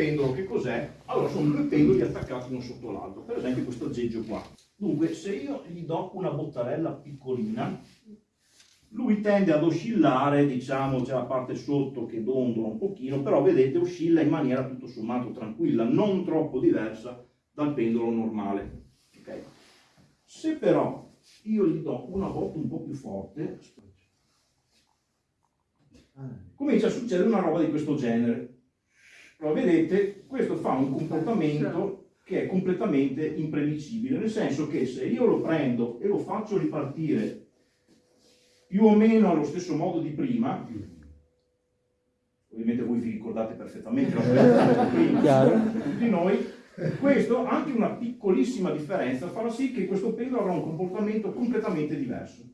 pendolo che cos'è? Allora sono due pendoli attaccati uno sotto l'altro, per esempio questo aggeggio qua. Dunque se io gli do una bottarella piccolina, lui tende ad oscillare, diciamo c'è la parte sotto che dondola un pochino, però vedete oscilla in maniera tutto sommato tranquilla, non troppo diversa dal pendolo normale. Okay. Se però io gli do una botta un po' più forte, comincia a succedere una roba di questo genere. Allora, vedete, questo fa un comportamento che è completamente imprevisibile, nel senso che se io lo prendo e lo faccio ripartire più o meno allo stesso modo di prima, ovviamente voi vi ricordate perfettamente la prima, tutti noi, questo, anche una piccolissima differenza, farà sì che questo pendolo avrà un comportamento completamente diverso.